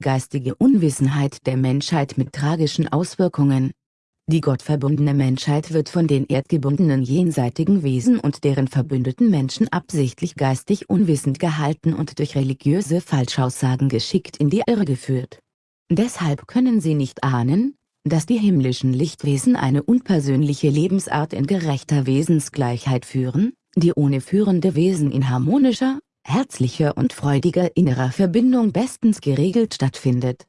geistige Unwissenheit der Menschheit mit tragischen Auswirkungen. Die gottverbundene Menschheit wird von den erdgebundenen jenseitigen Wesen und deren verbündeten Menschen absichtlich geistig unwissend gehalten und durch religiöse Falschaussagen geschickt in die Irre geführt. Deshalb können sie nicht ahnen, dass die himmlischen Lichtwesen eine unpersönliche Lebensart in gerechter Wesensgleichheit führen, die ohne führende Wesen in harmonischer, herzlicher und freudiger innerer Verbindung bestens geregelt stattfindet.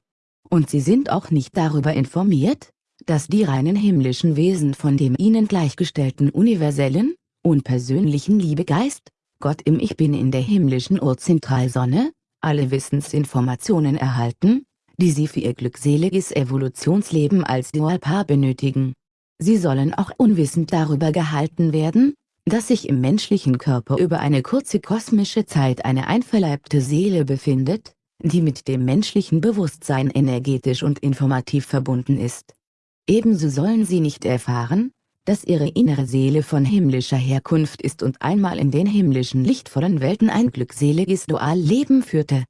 Und sie sind auch nicht darüber informiert, dass die reinen himmlischen Wesen von dem ihnen gleichgestellten universellen, unpersönlichen Liebegeist, Gott im Ich Bin in der himmlischen Urzentralsonne, alle Wissensinformationen erhalten, die sie für ihr glückseliges Evolutionsleben als Dualpaar benötigen. Sie sollen auch unwissend darüber gehalten werden, dass sich im menschlichen Körper über eine kurze kosmische Zeit eine einverleibte Seele befindet, die mit dem menschlichen Bewusstsein energetisch und informativ verbunden ist. Ebenso sollen sie nicht erfahren, dass ihre innere Seele von himmlischer Herkunft ist und einmal in den himmlischen lichtvollen Welten ein glückseliges Dualleben führte.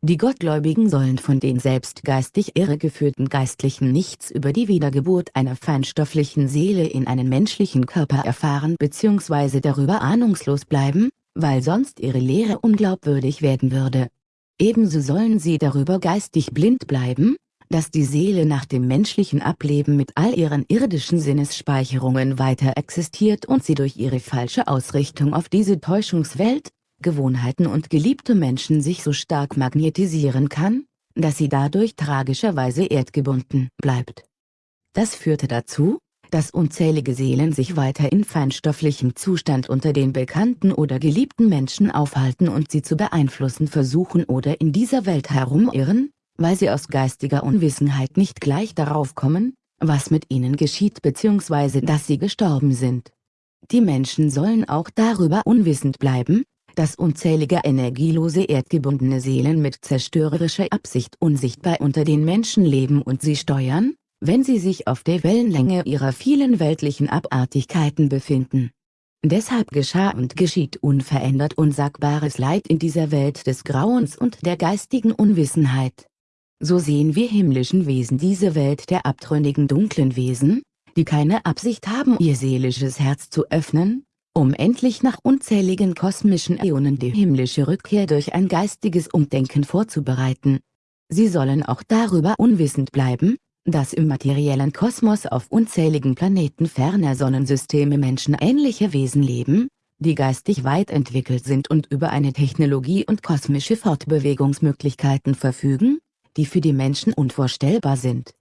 Die Gottgläubigen sollen von den selbst geistig irregeführten Geistlichen nichts über die Wiedergeburt einer feinstofflichen Seele in einen menschlichen Körper erfahren bzw. darüber ahnungslos bleiben, weil sonst ihre Lehre unglaubwürdig werden würde. Ebenso sollen sie darüber geistig blind bleiben, dass die Seele nach dem menschlichen Ableben mit all ihren irdischen Sinnesspeicherungen weiter existiert und sie durch ihre falsche Ausrichtung auf diese Täuschungswelt, Gewohnheiten und geliebte Menschen sich so stark magnetisieren kann, dass sie dadurch tragischerweise erdgebunden bleibt. Das führte dazu, dass unzählige Seelen sich weiter in feinstofflichem Zustand unter den bekannten oder geliebten Menschen aufhalten und sie zu beeinflussen versuchen oder in dieser Welt herumirren, weil sie aus geistiger Unwissenheit nicht gleich darauf kommen, was mit ihnen geschieht bzw. dass sie gestorben sind. Die Menschen sollen auch darüber unwissend bleiben, dass unzählige energielose erdgebundene Seelen mit zerstörerischer Absicht unsichtbar unter den Menschen leben und sie steuern, wenn sie sich auf der Wellenlänge ihrer vielen weltlichen Abartigkeiten befinden. Deshalb geschah und geschieht unverändert unsagbares Leid in dieser Welt des Grauens und der geistigen Unwissenheit. So sehen wir himmlischen Wesen diese Welt der abtrünnigen dunklen Wesen, die keine Absicht haben ihr seelisches Herz zu öffnen, um endlich nach unzähligen kosmischen Äonen die himmlische Rückkehr durch ein geistiges Umdenken vorzubereiten. Sie sollen auch darüber unwissend bleiben, dass im materiellen Kosmos auf unzähligen Planeten ferner Sonnensysteme menschenähnliche Wesen leben, die geistig weit entwickelt sind und über eine Technologie und kosmische Fortbewegungsmöglichkeiten verfügen, die für die Menschen unvorstellbar sind.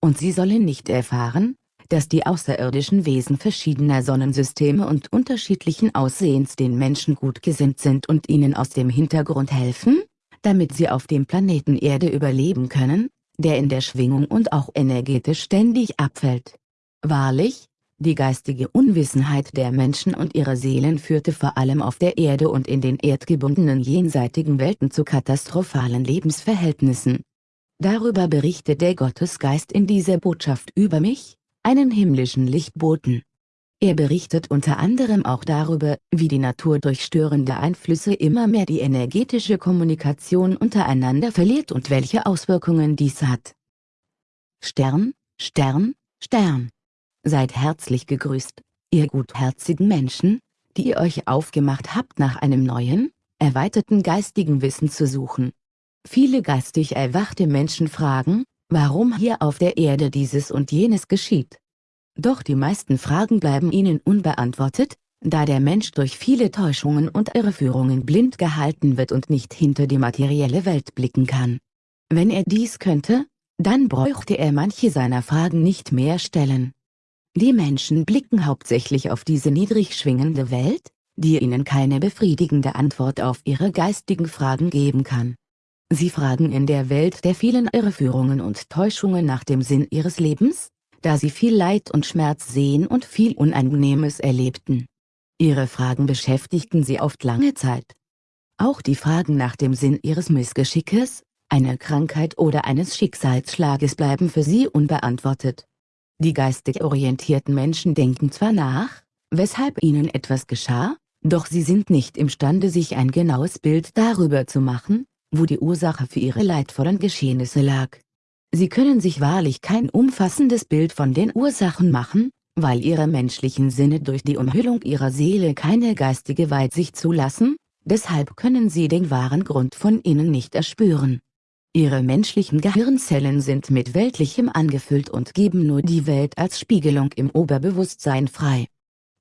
Und sie sollen nicht erfahren, dass die außerirdischen Wesen verschiedener Sonnensysteme und unterschiedlichen Aussehens den Menschen gut gesinnt sind und ihnen aus dem Hintergrund helfen, damit sie auf dem Planeten Erde überleben können, der in der Schwingung und auch energetisch ständig abfällt. Wahrlich, die geistige Unwissenheit der Menschen und ihrer Seelen führte vor allem auf der Erde und in den erdgebundenen jenseitigen Welten zu katastrophalen Lebensverhältnissen. Darüber berichtet der Gottesgeist in dieser Botschaft über mich, einen himmlischen Lichtboten. Er berichtet unter anderem auch darüber, wie die Natur durch störende Einflüsse immer mehr die energetische Kommunikation untereinander verliert und welche Auswirkungen dies hat. Stern, Stern, Stern. Seid herzlich gegrüßt, ihr gutherzigen Menschen, die ihr euch aufgemacht habt nach einem neuen, erweiterten geistigen Wissen zu suchen. Viele geistig erwachte Menschen fragen, warum hier auf der Erde dieses und jenes geschieht. Doch die meisten Fragen bleiben ihnen unbeantwortet, da der Mensch durch viele Täuschungen und Irreführungen blind gehalten wird und nicht hinter die materielle Welt blicken kann. Wenn er dies könnte, dann bräuchte er manche seiner Fragen nicht mehr stellen. Die Menschen blicken hauptsächlich auf diese niedrig schwingende Welt, die ihnen keine befriedigende Antwort auf ihre geistigen Fragen geben kann. Sie fragen in der Welt der vielen Irreführungen und Täuschungen nach dem Sinn ihres Lebens, da sie viel Leid und Schmerz sehen und viel Unangenehmes erlebten. Ihre Fragen beschäftigten sie oft lange Zeit. Auch die Fragen nach dem Sinn ihres Missgeschickes, einer Krankheit oder eines Schicksalsschlages bleiben für sie unbeantwortet. Die geistig orientierten Menschen denken zwar nach, weshalb ihnen etwas geschah, doch sie sind nicht imstande sich ein genaues Bild darüber zu machen, wo die Ursache für ihre leidvollen Geschehnisse lag. Sie können sich wahrlich kein umfassendes Bild von den Ursachen machen, weil ihre menschlichen Sinne durch die Umhüllung ihrer Seele keine geistige Weitsicht zulassen, deshalb können sie den wahren Grund von innen nicht erspüren. Ihre menschlichen Gehirnzellen sind mit Weltlichem angefüllt und geben nur die Welt als Spiegelung im Oberbewusstsein frei.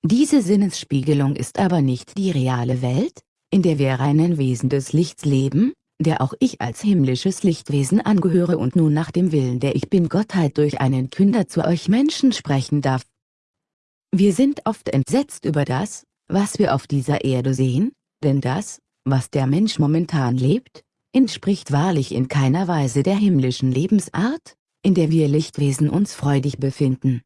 Diese Sinnesspiegelung ist aber nicht die reale Welt, in der wir reinen Wesen des Lichts leben, der auch ich als himmlisches Lichtwesen angehöre und nun nach dem Willen der Ich Bin-Gottheit durch einen Künder zu euch Menschen sprechen darf. Wir sind oft entsetzt über das, was wir auf dieser Erde sehen, denn das, was der Mensch momentan lebt, entspricht wahrlich in keiner Weise der himmlischen Lebensart, in der wir Lichtwesen uns freudig befinden.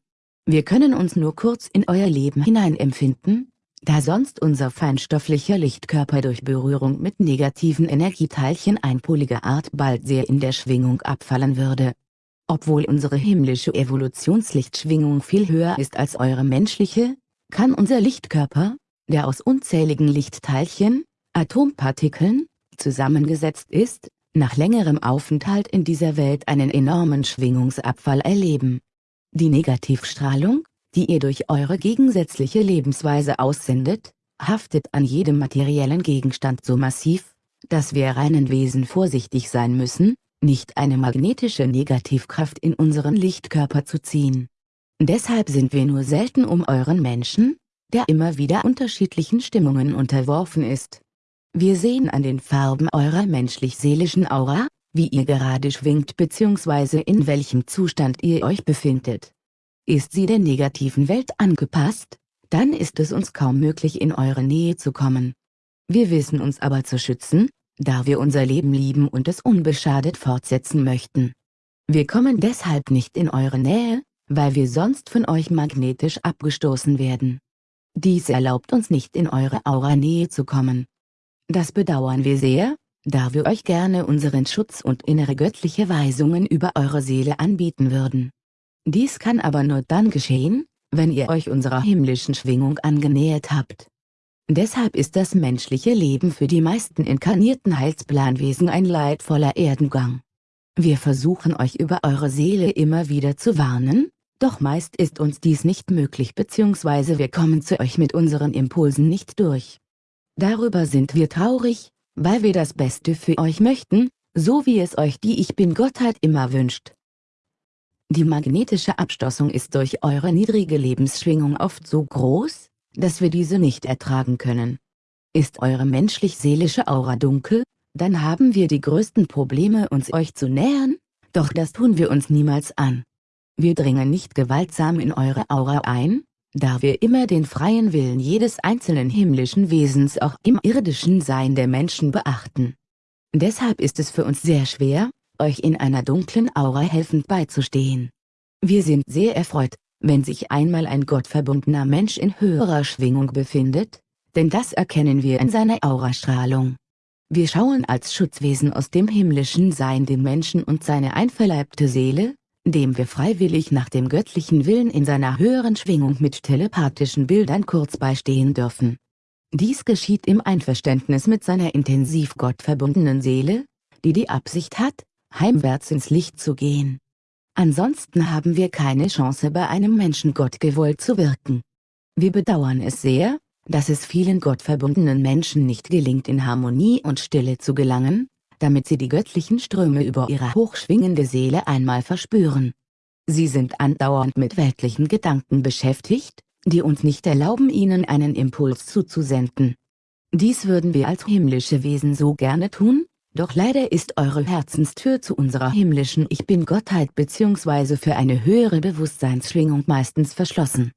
Wir können uns nur kurz in euer Leben hineinempfinden, da sonst unser feinstofflicher Lichtkörper durch Berührung mit negativen Energieteilchen einpoliger Art bald sehr in der Schwingung abfallen würde. Obwohl unsere himmlische Evolutionslichtschwingung viel höher ist als eure menschliche, kann unser Lichtkörper, der aus unzähligen Lichtteilchen, Atompartikeln, zusammengesetzt ist, nach längerem Aufenthalt in dieser Welt einen enormen Schwingungsabfall erleben. Die Negativstrahlung, die ihr durch eure gegensätzliche Lebensweise aussendet, haftet an jedem materiellen Gegenstand so massiv, dass wir reinen Wesen vorsichtig sein müssen, nicht eine magnetische Negativkraft in unseren Lichtkörper zu ziehen. Deshalb sind wir nur selten um euren Menschen, der immer wieder unterschiedlichen Stimmungen unterworfen ist. Wir sehen an den Farben eurer menschlich-seelischen Aura, wie ihr gerade schwingt bzw. in welchem Zustand ihr euch befindet. Ist sie der negativen Welt angepasst, dann ist es uns kaum möglich in eure Nähe zu kommen. Wir wissen uns aber zu schützen, da wir unser Leben lieben und es unbeschadet fortsetzen möchten. Wir kommen deshalb nicht in eure Nähe, weil wir sonst von euch magnetisch abgestoßen werden. Dies erlaubt uns nicht in eure Aura-Nähe zu kommen. Das bedauern wir sehr, da wir euch gerne unseren Schutz und innere göttliche Weisungen über eure Seele anbieten würden. Dies kann aber nur dann geschehen, wenn ihr euch unserer himmlischen Schwingung angenähert habt. Deshalb ist das menschliche Leben für die meisten inkarnierten Heilsplanwesen ein leidvoller Erdengang. Wir versuchen euch über eure Seele immer wieder zu warnen, doch meist ist uns dies nicht möglich bzw. wir kommen zu euch mit unseren Impulsen nicht durch. Darüber sind wir traurig, weil wir das Beste für euch möchten, so wie es euch die Ich Bin-Gottheit immer wünscht. Die magnetische Abstoßung ist durch eure niedrige Lebensschwingung oft so groß, dass wir diese nicht ertragen können. Ist eure menschlich-seelische Aura dunkel, dann haben wir die größten Probleme uns euch zu nähern, doch das tun wir uns niemals an. Wir dringen nicht gewaltsam in eure Aura ein, da wir immer den freien Willen jedes einzelnen himmlischen Wesens auch im irdischen Sein der Menschen beachten. Deshalb ist es für uns sehr schwer, euch in einer dunklen Aura helfend beizustehen. Wir sind sehr erfreut, wenn sich einmal ein gottverbundener Mensch in höherer Schwingung befindet, denn das erkennen wir in seiner Aurastrahlung. Wir schauen als Schutzwesen aus dem himmlischen Sein den Menschen und seine einverleibte Seele, dem wir freiwillig nach dem göttlichen Willen in seiner höheren Schwingung mit telepathischen Bildern kurz beistehen dürfen. Dies geschieht im Einverständnis mit seiner intensiv gottverbundenen Seele, die die Absicht hat, heimwärts ins Licht zu gehen. Ansonsten haben wir keine Chance bei einem Menschen Gott gewollt zu wirken. Wir bedauern es sehr, dass es vielen gottverbundenen Menschen nicht gelingt in Harmonie und Stille zu gelangen, damit sie die göttlichen Ströme über ihre hochschwingende Seele einmal verspüren. Sie sind andauernd mit weltlichen Gedanken beschäftigt, die uns nicht erlauben ihnen einen Impuls zuzusenden. Dies würden wir als himmlische Wesen so gerne tun, doch leider ist eure Herzenstür zu unserer himmlischen Ich Bin-Gottheit bzw. für eine höhere Bewusstseinsschwingung meistens verschlossen.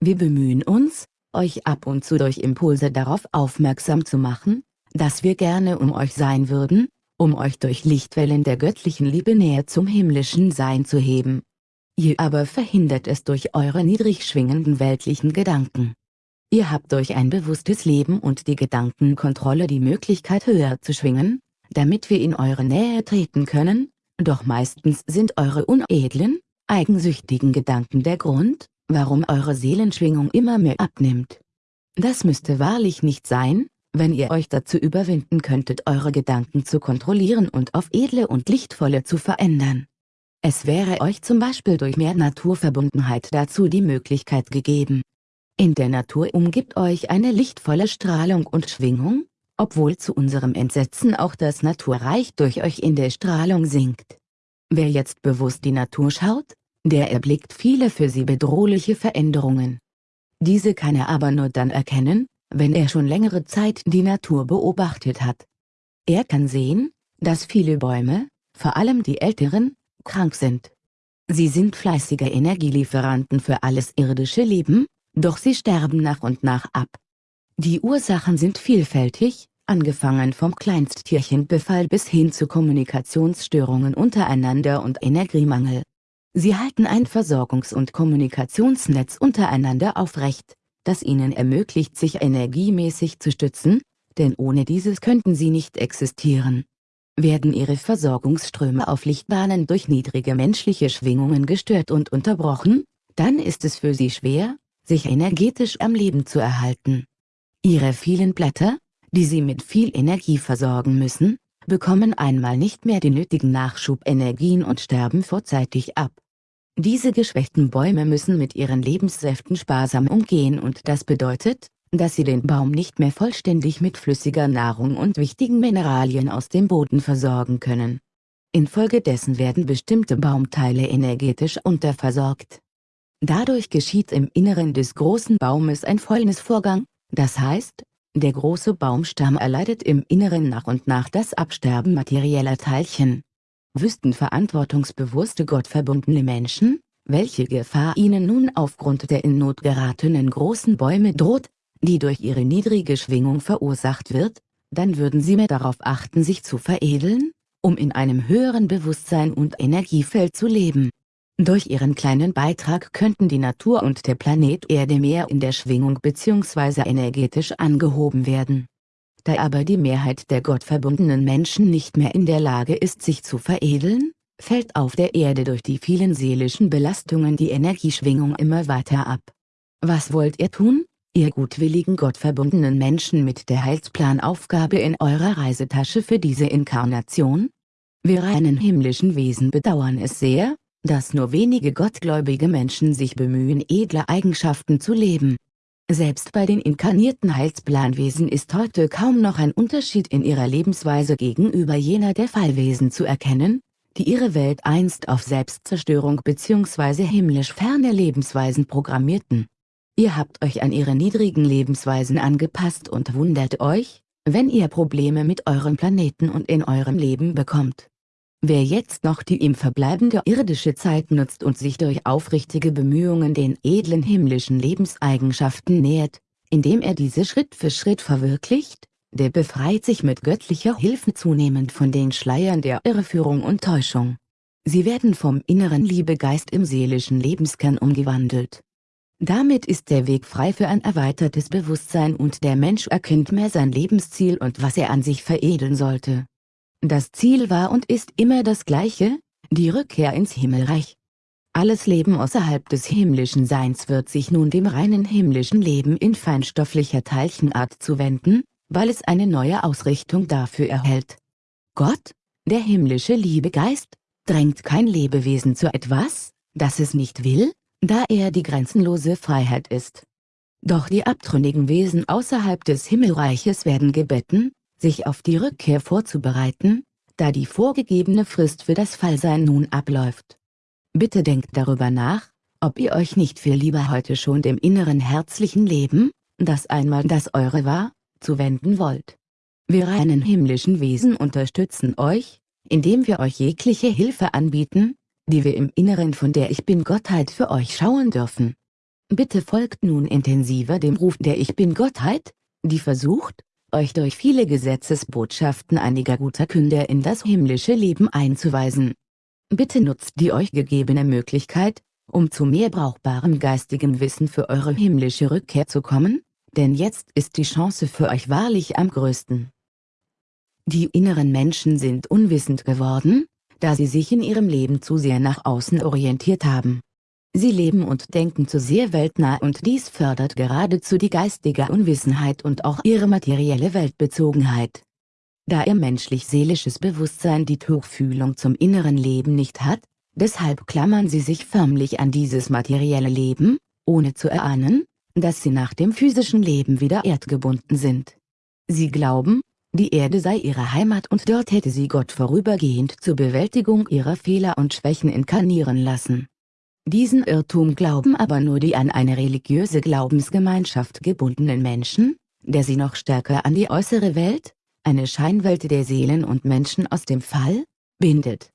Wir bemühen uns, euch ab und zu durch Impulse darauf aufmerksam zu machen, dass wir gerne um euch sein würden, um euch durch Lichtwellen der göttlichen Liebe näher zum himmlischen Sein zu heben. Ihr aber verhindert es durch eure niedrig schwingenden weltlichen Gedanken. Ihr habt durch ein bewusstes Leben und die Gedankenkontrolle die Möglichkeit höher zu schwingen, damit wir in eure Nähe treten können, doch meistens sind eure unedlen, eigensüchtigen Gedanken der Grund, warum eure Seelenschwingung immer mehr abnimmt. Das müsste wahrlich nicht sein, wenn ihr euch dazu überwinden könntet eure Gedanken zu kontrollieren und auf edle und lichtvolle zu verändern. Es wäre euch zum Beispiel durch mehr Naturverbundenheit dazu die Möglichkeit gegeben. In der Natur umgibt euch eine lichtvolle Strahlung und Schwingung, obwohl zu unserem Entsetzen auch das Naturreich durch euch in der Strahlung sinkt. Wer jetzt bewusst die Natur schaut, der erblickt viele für sie bedrohliche Veränderungen. Diese kann er aber nur dann erkennen, wenn er schon längere Zeit die Natur beobachtet hat. Er kann sehen, dass viele Bäume, vor allem die älteren, krank sind. Sie sind fleißige Energielieferanten für alles irdische Leben, doch sie sterben nach und nach ab. Die Ursachen sind vielfältig, angefangen vom Kleinsttierchenbefall bis hin zu Kommunikationsstörungen untereinander und Energiemangel. Sie halten ein Versorgungs- und Kommunikationsnetz untereinander aufrecht, das ihnen ermöglicht sich energiemäßig zu stützen, denn ohne dieses könnten sie nicht existieren. Werden ihre Versorgungsströme auf Lichtbahnen durch niedrige menschliche Schwingungen gestört und unterbrochen, dann ist es für sie schwer, sich energetisch am Leben zu erhalten. Ihre vielen Blätter, die sie mit viel Energie versorgen müssen, bekommen einmal nicht mehr den nötigen Nachschubenergien und sterben vorzeitig ab. Diese geschwächten Bäume müssen mit ihren Lebenssäften sparsam umgehen und das bedeutet, dass sie den Baum nicht mehr vollständig mit flüssiger Nahrung und wichtigen Mineralien aus dem Boden versorgen können. Infolgedessen werden bestimmte Baumteile energetisch unterversorgt. Dadurch geschieht im Inneren des großen Baumes ein Fäulnisvorgang, das heißt, der große Baumstamm erleidet im Inneren nach und nach das Absterben materieller Teilchen wüssten verantwortungsbewusste gottverbundene Menschen, welche Gefahr ihnen nun aufgrund der in Not geratenen großen Bäume droht, die durch ihre niedrige Schwingung verursacht wird, dann würden sie mehr darauf achten sich zu veredeln, um in einem höheren Bewusstsein und Energiefeld zu leben. Durch ihren kleinen Beitrag könnten die Natur und der Planet Erde mehr in der Schwingung bzw. energetisch angehoben werden. Da aber die Mehrheit der gottverbundenen Menschen nicht mehr in der Lage ist sich zu veredeln, fällt auf der Erde durch die vielen seelischen Belastungen die Energieschwingung immer weiter ab. Was wollt ihr tun, ihr gutwilligen gottverbundenen Menschen mit der Heilsplanaufgabe in eurer Reisetasche für diese Inkarnation? Wir reinen himmlischen Wesen bedauern es sehr, dass nur wenige gottgläubige Menschen sich bemühen edle Eigenschaften zu leben. Selbst bei den inkarnierten Heilsplanwesen ist heute kaum noch ein Unterschied in ihrer Lebensweise gegenüber jener der Fallwesen zu erkennen, die ihre Welt einst auf Selbstzerstörung bzw. himmlisch ferne Lebensweisen programmierten. Ihr habt euch an ihre niedrigen Lebensweisen angepasst und wundert euch, wenn ihr Probleme mit eurem Planeten und in eurem Leben bekommt. Wer jetzt noch die ihm verbleibende irdische Zeit nutzt und sich durch aufrichtige Bemühungen den edlen himmlischen Lebenseigenschaften nähert, indem er diese Schritt für Schritt verwirklicht, der befreit sich mit göttlicher Hilfe zunehmend von den Schleiern der Irreführung und Täuschung. Sie werden vom inneren Liebegeist im seelischen Lebenskern umgewandelt. Damit ist der Weg frei für ein erweitertes Bewusstsein und der Mensch erkennt mehr sein Lebensziel und was er an sich veredeln sollte. Das Ziel war und ist immer das gleiche, die Rückkehr ins Himmelreich. Alles Leben außerhalb des himmlischen Seins wird sich nun dem reinen himmlischen Leben in feinstofflicher Teilchenart zuwenden, weil es eine neue Ausrichtung dafür erhält. Gott, der himmlische Liebegeist, drängt kein Lebewesen zu etwas, das es nicht will, da er die grenzenlose Freiheit ist. Doch die abtrünnigen Wesen außerhalb des Himmelreiches werden gebeten, sich auf die Rückkehr vorzubereiten, da die vorgegebene Frist für das Fallsein nun abläuft. Bitte denkt darüber nach, ob ihr euch nicht viel lieber heute schon dem inneren herzlichen Leben, das einmal das eure war, zuwenden wollt. Wir reinen himmlischen Wesen unterstützen euch, indem wir euch jegliche Hilfe anbieten, die wir im Inneren von der Ich Bin-Gottheit für euch schauen dürfen. Bitte folgt nun intensiver dem Ruf der Ich Bin-Gottheit, die versucht, euch durch viele Gesetzesbotschaften einiger guter Künder in das himmlische Leben einzuweisen. Bitte nutzt die euch gegebene Möglichkeit, um zu mehr brauchbarem geistigem Wissen für eure himmlische Rückkehr zu kommen, denn jetzt ist die Chance für euch wahrlich am größten. Die inneren Menschen sind unwissend geworden, da sie sich in ihrem Leben zu sehr nach außen orientiert haben. Sie leben und denken zu sehr weltnah und dies fördert geradezu die geistige Unwissenheit und auch ihre materielle Weltbezogenheit. Da ihr menschlich-seelisches Bewusstsein die Tuchfühlung zum inneren Leben nicht hat, deshalb klammern sie sich förmlich an dieses materielle Leben, ohne zu erahnen, dass sie nach dem physischen Leben wieder erdgebunden sind. Sie glauben, die Erde sei ihre Heimat und dort hätte sie Gott vorübergehend zur Bewältigung ihrer Fehler und Schwächen inkarnieren lassen. Diesen Irrtum glauben aber nur die an eine religiöse Glaubensgemeinschaft gebundenen Menschen, der sie noch stärker an die äußere Welt, eine Scheinwelt der Seelen und Menschen aus dem Fall, bindet.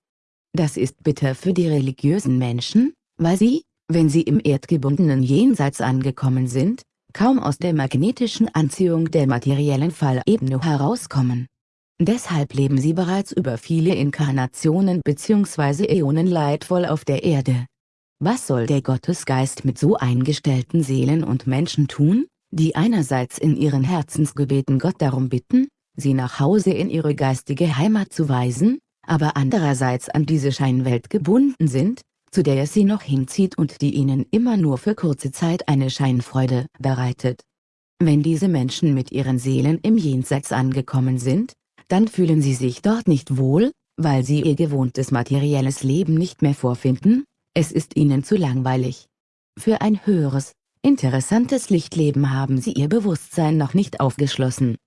Das ist bitter für die religiösen Menschen, weil sie, wenn sie im erdgebundenen Jenseits angekommen sind, kaum aus der magnetischen Anziehung der materiellen Fallebene herauskommen. Deshalb leben sie bereits über viele Inkarnationen bzw. Äonen leidvoll auf der Erde. Was soll der Gottesgeist mit so eingestellten Seelen und Menschen tun, die einerseits in ihren Herzensgebeten Gott darum bitten, sie nach Hause in ihre geistige Heimat zu weisen, aber andererseits an diese Scheinwelt gebunden sind, zu der es sie noch hinzieht und die ihnen immer nur für kurze Zeit eine Scheinfreude bereitet. Wenn diese Menschen mit ihren Seelen im Jenseits angekommen sind, dann fühlen sie sich dort nicht wohl, weil sie ihr gewohntes materielles Leben nicht mehr vorfinden, es ist ihnen zu langweilig. Für ein höheres, interessantes Lichtleben haben sie ihr Bewusstsein noch nicht aufgeschlossen.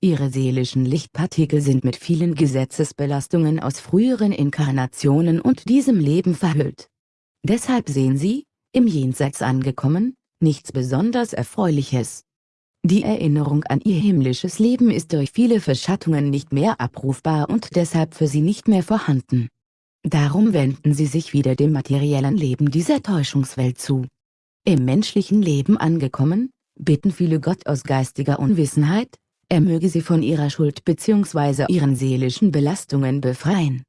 Ihre seelischen Lichtpartikel sind mit vielen Gesetzesbelastungen aus früheren Inkarnationen und diesem Leben verhüllt. Deshalb sehen sie, im Jenseits angekommen, nichts besonders Erfreuliches. Die Erinnerung an ihr himmlisches Leben ist durch viele Verschattungen nicht mehr abrufbar und deshalb für sie nicht mehr vorhanden. Darum wenden sie sich wieder dem materiellen Leben dieser Täuschungswelt zu. Im menschlichen Leben angekommen, bitten viele Gott aus geistiger Unwissenheit, er möge sie von ihrer Schuld bzw. ihren seelischen Belastungen befreien.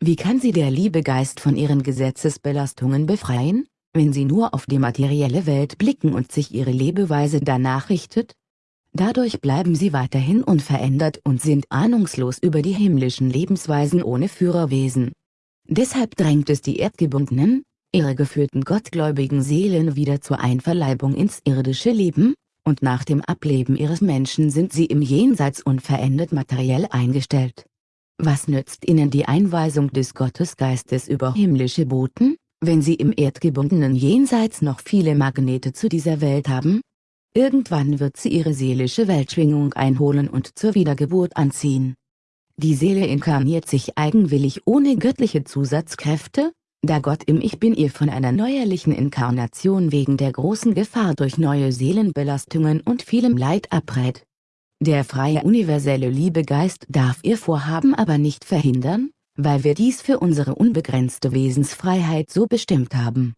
Wie kann sie der liebe Geist von ihren Gesetzesbelastungen befreien, wenn sie nur auf die materielle Welt blicken und sich ihre Lebeweise danach richtet? Dadurch bleiben sie weiterhin unverändert und sind ahnungslos über die himmlischen Lebensweisen ohne Führerwesen. Deshalb drängt es die erdgebundenen, irregeführten gottgläubigen Seelen wieder zur Einverleibung ins irdische Leben, und nach dem Ableben ihres Menschen sind sie im Jenseits unverändert materiell eingestellt. Was nützt ihnen die Einweisung des Gottesgeistes über himmlische Boten, wenn sie im erdgebundenen Jenseits noch viele Magnete zu dieser Welt haben? Irgendwann wird sie ihre seelische Weltschwingung einholen und zur Wiedergeburt anziehen. Die Seele inkarniert sich eigenwillig ohne göttliche Zusatzkräfte, da Gott im Ich Bin ihr von einer neuerlichen Inkarnation wegen der großen Gefahr durch neue Seelenbelastungen und vielem Leid abrät. Der freie universelle Liebegeist darf ihr Vorhaben aber nicht verhindern, weil wir dies für unsere unbegrenzte Wesensfreiheit so bestimmt haben.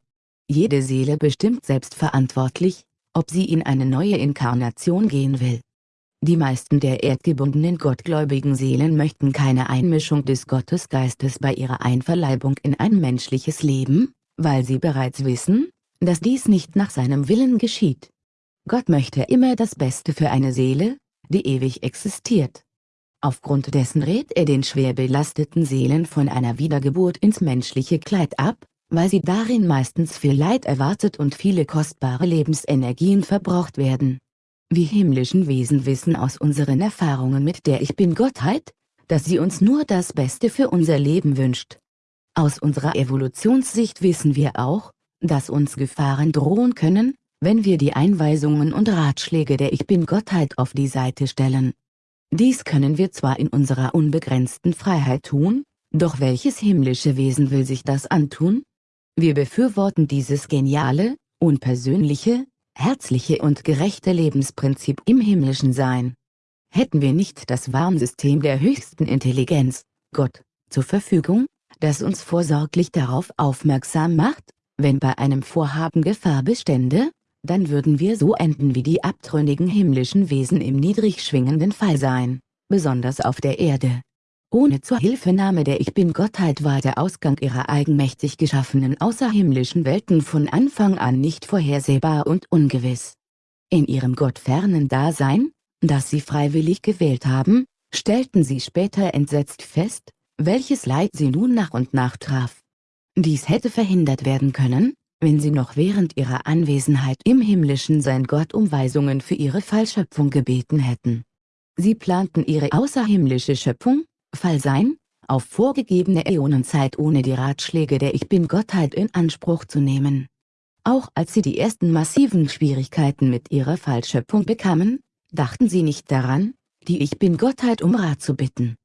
Jede Seele bestimmt selbstverantwortlich, ob sie in eine neue Inkarnation gehen will. Die meisten der erdgebundenen gottgläubigen Seelen möchten keine Einmischung des Gottesgeistes bei ihrer Einverleibung in ein menschliches Leben, weil sie bereits wissen, dass dies nicht nach seinem Willen geschieht. Gott möchte immer das Beste für eine Seele, die ewig existiert. Aufgrund dessen rät er den schwer belasteten Seelen von einer Wiedergeburt ins menschliche Kleid ab, weil sie darin meistens viel Leid erwartet und viele kostbare Lebensenergien verbraucht werden. Wir himmlischen Wesen wissen aus unseren Erfahrungen mit der Ich Bin-Gottheit, dass sie uns nur das Beste für unser Leben wünscht. Aus unserer Evolutionssicht wissen wir auch, dass uns Gefahren drohen können, wenn wir die Einweisungen und Ratschläge der Ich Bin-Gottheit auf die Seite stellen. Dies können wir zwar in unserer unbegrenzten Freiheit tun, doch welches himmlische Wesen will sich das antun? Wir befürworten dieses geniale, unpersönliche, herzliche und gerechte Lebensprinzip im himmlischen Sein. Hätten wir nicht das Warnsystem der höchsten Intelligenz, Gott, zur Verfügung, das uns vorsorglich darauf aufmerksam macht, wenn bei einem Vorhaben Gefahr bestände, dann würden wir so enden wie die abtrünnigen himmlischen Wesen im niedrig schwingenden Fall sein, besonders auf der Erde. Ohne Zuhilfenahme der Ich Bin-Gottheit war der Ausgang ihrer eigenmächtig geschaffenen außerhimmlischen Welten von Anfang an nicht vorhersehbar und ungewiss. In ihrem gottfernen Dasein, das sie freiwillig gewählt haben, stellten sie später entsetzt fest, welches Leid sie nun nach und nach traf. Dies hätte verhindert werden können, wenn sie noch während ihrer Anwesenheit im himmlischen Sein Gott um Weisungen für ihre Fallschöpfung gebeten hätten. Sie planten ihre außerhimmlische Schöpfung, Fallsein, auf vorgegebene Äonenzeit ohne die Ratschläge der Ich Bin-Gottheit in Anspruch zu nehmen. Auch als sie die ersten massiven Schwierigkeiten mit ihrer Fallschöpfung bekamen, dachten sie nicht daran, die Ich Bin-Gottheit um Rat zu bitten.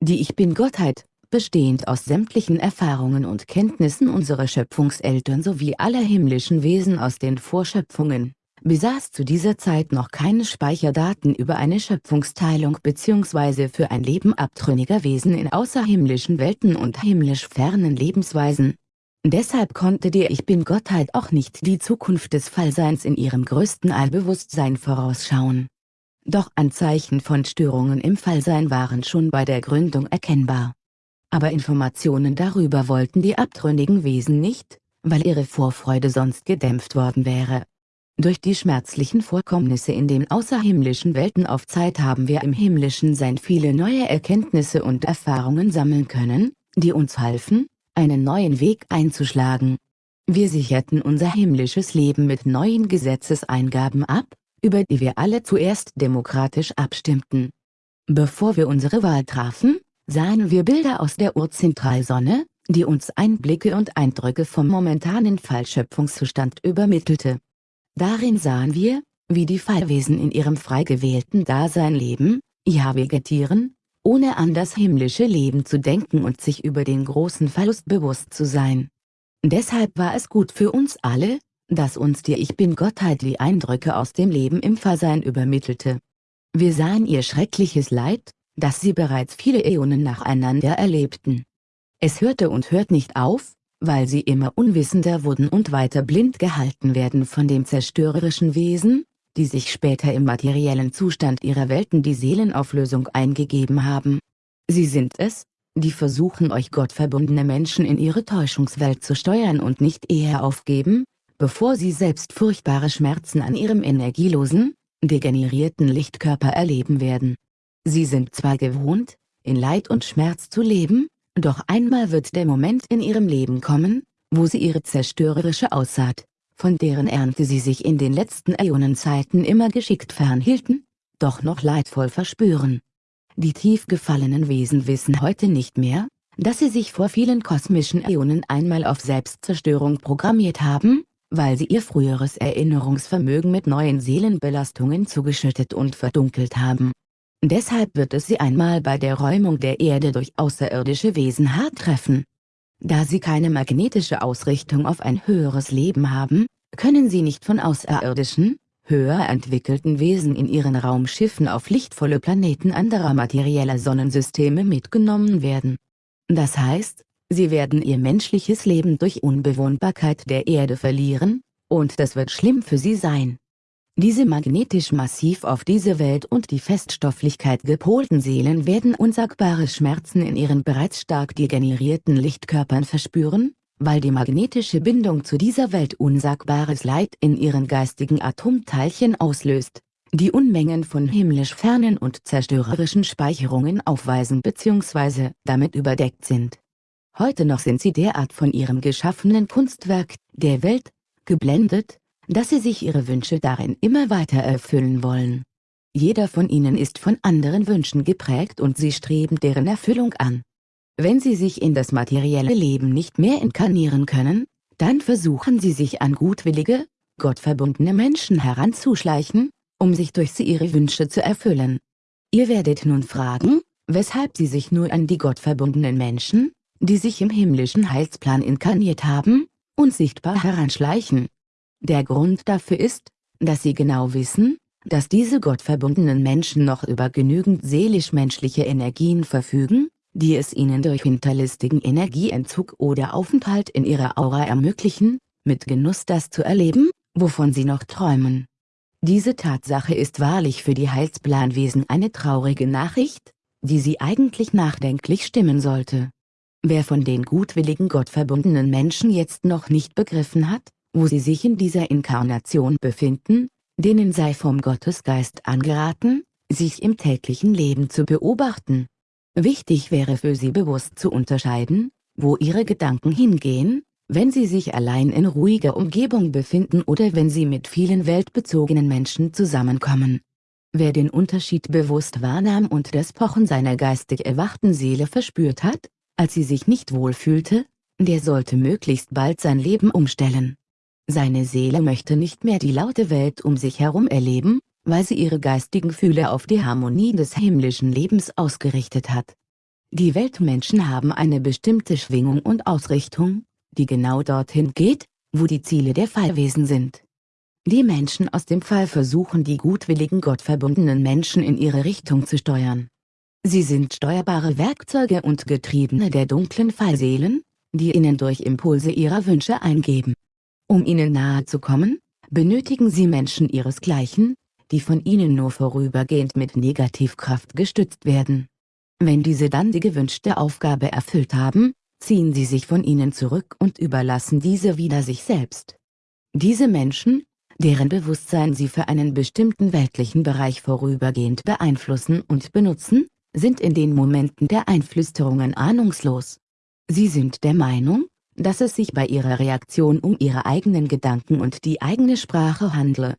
Die Ich Bin-Gottheit, bestehend aus sämtlichen Erfahrungen und Kenntnissen unserer Schöpfungseltern sowie aller himmlischen Wesen aus den Vorschöpfungen, besaß zu dieser Zeit noch keine Speicherdaten über eine Schöpfungsteilung bzw. für ein Leben abtrünniger Wesen in außerhimmlischen Welten und himmlisch fernen Lebensweisen. Deshalb konnte die Ich Bin-Gottheit auch nicht die Zukunft des Fallseins in ihrem größten Allbewusstsein vorausschauen. Doch Anzeichen von Störungen im Fallsein waren schon bei der Gründung erkennbar aber Informationen darüber wollten die abtrünnigen Wesen nicht, weil ihre Vorfreude sonst gedämpft worden wäre. Durch die schmerzlichen Vorkommnisse in den außerhimmlischen Welten auf Zeit haben wir im himmlischen Sein viele neue Erkenntnisse und Erfahrungen sammeln können, die uns halfen, einen neuen Weg einzuschlagen. Wir sicherten unser himmlisches Leben mit neuen Gesetzeseingaben ab, über die wir alle zuerst demokratisch abstimmten. Bevor wir unsere Wahl trafen, sahen wir Bilder aus der Urzentralsonne, die uns Einblicke und Eindrücke vom momentanen Fallschöpfungszustand übermittelte. Darin sahen wir, wie die Fallwesen in ihrem frei gewählten Dasein leben, ja vegetieren, ohne an das himmlische Leben zu denken und sich über den großen Verlust bewusst zu sein. Deshalb war es gut für uns alle, dass uns die Ich Bin-Gottheit die Eindrücke aus dem Leben im Versein übermittelte. Wir sahen ihr schreckliches Leid, das sie bereits viele Äonen nacheinander erlebten. Es hörte und hört nicht auf, weil sie immer unwissender wurden und weiter blind gehalten werden von dem zerstörerischen Wesen, die sich später im materiellen Zustand ihrer Welten die Seelenauflösung eingegeben haben. Sie sind es, die versuchen euch gottverbundene Menschen in ihre Täuschungswelt zu steuern und nicht eher aufgeben, bevor sie selbst furchtbare Schmerzen an ihrem energielosen, degenerierten Lichtkörper erleben werden. Sie sind zwar gewohnt, in Leid und Schmerz zu leben, doch einmal wird der Moment in ihrem Leben kommen, wo sie ihre zerstörerische Aussaat, von deren Ernte sie sich in den letzten Äonenzeiten immer geschickt fernhielten, doch noch leidvoll verspüren. Die tief gefallenen Wesen wissen heute nicht mehr, dass sie sich vor vielen kosmischen Äonen einmal auf Selbstzerstörung programmiert haben, weil sie ihr früheres Erinnerungsvermögen mit neuen Seelenbelastungen zugeschüttet und verdunkelt haben. Deshalb wird es sie einmal bei der Räumung der Erde durch außerirdische Wesen hart treffen. Da sie keine magnetische Ausrichtung auf ein höheres Leben haben, können sie nicht von außerirdischen, höher entwickelten Wesen in ihren Raumschiffen auf lichtvolle Planeten anderer materieller Sonnensysteme mitgenommen werden. Das heißt, sie werden ihr menschliches Leben durch Unbewohnbarkeit der Erde verlieren, und das wird schlimm für sie sein. Diese magnetisch massiv auf diese Welt und die Feststofflichkeit gepolten Seelen werden unsagbare Schmerzen in ihren bereits stark degenerierten Lichtkörpern verspüren, weil die magnetische Bindung zu dieser Welt unsagbares Leid in ihren geistigen Atomteilchen auslöst, die Unmengen von himmlisch fernen und zerstörerischen Speicherungen aufweisen bzw. damit überdeckt sind. Heute noch sind sie derart von ihrem geschaffenen Kunstwerk, der Welt, geblendet, dass sie sich ihre Wünsche darin immer weiter erfüllen wollen. Jeder von ihnen ist von anderen Wünschen geprägt und sie streben deren Erfüllung an. Wenn sie sich in das materielle Leben nicht mehr inkarnieren können, dann versuchen sie sich an gutwillige, gottverbundene Menschen heranzuschleichen, um sich durch sie ihre Wünsche zu erfüllen. Ihr werdet nun fragen, weshalb sie sich nur an die gottverbundenen Menschen, die sich im himmlischen Heilsplan inkarniert haben, unsichtbar heranschleichen. Der Grund dafür ist, dass sie genau wissen, dass diese gottverbundenen Menschen noch über genügend seelisch-menschliche Energien verfügen, die es ihnen durch hinterlistigen Energieentzug oder Aufenthalt in ihrer Aura ermöglichen, mit Genuss das zu erleben, wovon sie noch träumen. Diese Tatsache ist wahrlich für die Heilsplanwesen eine traurige Nachricht, die sie eigentlich nachdenklich stimmen sollte. Wer von den gutwilligen gottverbundenen Menschen jetzt noch nicht begriffen hat, wo sie sich in dieser Inkarnation befinden, denen sei vom Gottesgeist angeraten, sich im täglichen Leben zu beobachten. Wichtig wäre für sie bewusst zu unterscheiden, wo ihre Gedanken hingehen, wenn sie sich allein in ruhiger Umgebung befinden oder wenn sie mit vielen weltbezogenen Menschen zusammenkommen. Wer den Unterschied bewusst wahrnahm und das Pochen seiner geistig erwachten Seele verspürt hat, als sie sich nicht wohlfühlte, der sollte möglichst bald sein Leben umstellen. Seine Seele möchte nicht mehr die laute Welt um sich herum erleben, weil sie ihre geistigen Fühle auf die Harmonie des himmlischen Lebens ausgerichtet hat. Die Weltmenschen haben eine bestimmte Schwingung und Ausrichtung, die genau dorthin geht, wo die Ziele der Fallwesen sind. Die Menschen aus dem Fall versuchen die gutwilligen gottverbundenen Menschen in ihre Richtung zu steuern. Sie sind steuerbare Werkzeuge und Getriebene der dunklen Fallseelen, die ihnen durch Impulse ihrer Wünsche eingeben. Um ihnen nahe zu kommen, benötigen sie Menschen ihresgleichen, die von ihnen nur vorübergehend mit Negativkraft gestützt werden. Wenn diese dann die gewünschte Aufgabe erfüllt haben, ziehen sie sich von ihnen zurück und überlassen diese wieder sich selbst. Diese Menschen, deren Bewusstsein sie für einen bestimmten weltlichen Bereich vorübergehend beeinflussen und benutzen, sind in den Momenten der Einflüsterungen ahnungslos. Sie sind der Meinung, dass es sich bei ihrer Reaktion um ihre eigenen Gedanken und die eigene Sprache handle.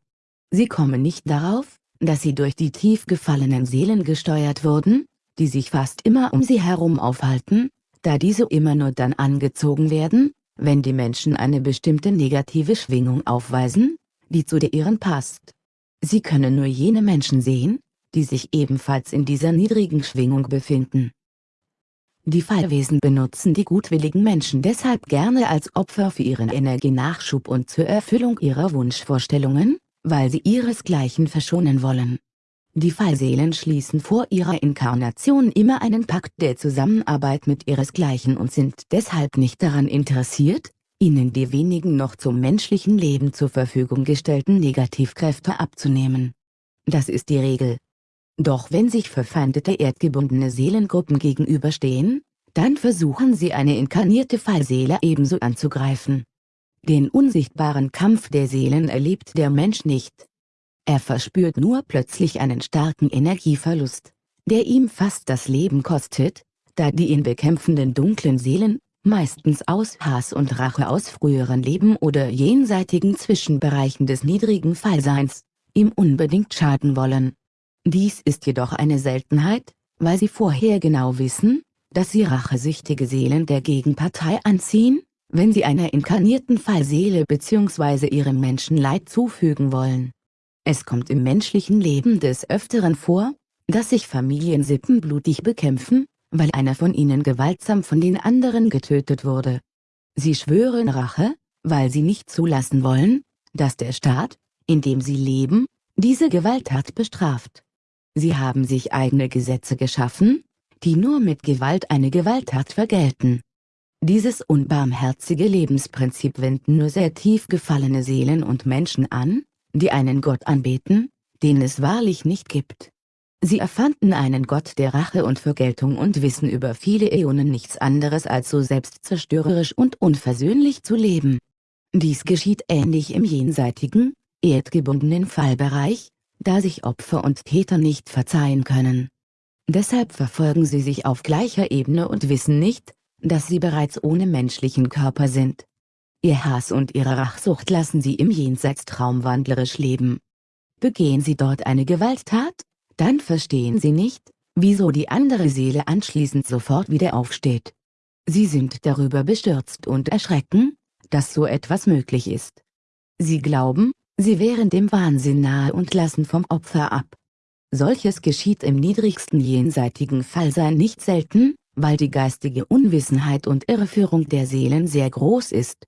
Sie kommen nicht darauf, dass sie durch die tief gefallenen Seelen gesteuert wurden, die sich fast immer um sie herum aufhalten, da diese immer nur dann angezogen werden, wenn die Menschen eine bestimmte negative Schwingung aufweisen, die zu der ihren passt. Sie können nur jene Menschen sehen, die sich ebenfalls in dieser niedrigen Schwingung befinden. Die Fallwesen benutzen die gutwilligen Menschen deshalb gerne als Opfer für ihren Energienachschub und zur Erfüllung ihrer Wunschvorstellungen, weil sie ihresgleichen verschonen wollen. Die Fallseelen schließen vor ihrer Inkarnation immer einen Pakt der Zusammenarbeit mit ihresgleichen und sind deshalb nicht daran interessiert, ihnen die wenigen noch zum menschlichen Leben zur Verfügung gestellten Negativkräfte abzunehmen. Das ist die Regel. Doch wenn sich verfeindete erdgebundene Seelengruppen gegenüberstehen, dann versuchen sie eine inkarnierte Fallseele ebenso anzugreifen. Den unsichtbaren Kampf der Seelen erlebt der Mensch nicht. Er verspürt nur plötzlich einen starken Energieverlust, der ihm fast das Leben kostet, da die ihn bekämpfenden dunklen Seelen, meistens aus Hass und Rache aus früheren Leben oder jenseitigen Zwischenbereichen des niedrigen Fallseins, ihm unbedingt schaden wollen. Dies ist jedoch eine Seltenheit, weil sie vorher genau wissen, dass sie rachesüchtige Seelen der Gegenpartei anziehen, wenn sie einer inkarnierten Fallseele bzw. ihrem Menschen Leid zufügen wollen. Es kommt im menschlichen Leben des Öfteren vor, dass sich Familiensippen blutig bekämpfen, weil einer von ihnen gewaltsam von den anderen getötet wurde. Sie schwören Rache, weil sie nicht zulassen wollen, dass der Staat, in dem sie leben, diese Gewalttat bestraft. Sie haben sich eigene Gesetze geschaffen, die nur mit Gewalt eine Gewalttat vergelten. Dieses unbarmherzige Lebensprinzip wenden nur sehr tief gefallene Seelen und Menschen an, die einen Gott anbeten, den es wahrlich nicht gibt. Sie erfanden einen Gott der Rache und Vergeltung und wissen über viele Äonen nichts anderes als so selbstzerstörerisch und unversöhnlich zu leben. Dies geschieht ähnlich im jenseitigen, erdgebundenen Fallbereich, da sich Opfer und Täter nicht verzeihen können. Deshalb verfolgen sie sich auf gleicher Ebene und wissen nicht, dass sie bereits ohne menschlichen Körper sind. Ihr Hass und ihre Rachsucht lassen sie im Jenseits traumwandlerisch leben. Begehen sie dort eine Gewalttat, dann verstehen sie nicht, wieso die andere Seele anschließend sofort wieder aufsteht. Sie sind darüber bestürzt und erschrecken, dass so etwas möglich ist. Sie glauben, Sie wären dem Wahnsinn nahe und lassen vom Opfer ab. Solches geschieht im niedrigsten jenseitigen Fallsein nicht selten, weil die geistige Unwissenheit und Irreführung der Seelen sehr groß ist.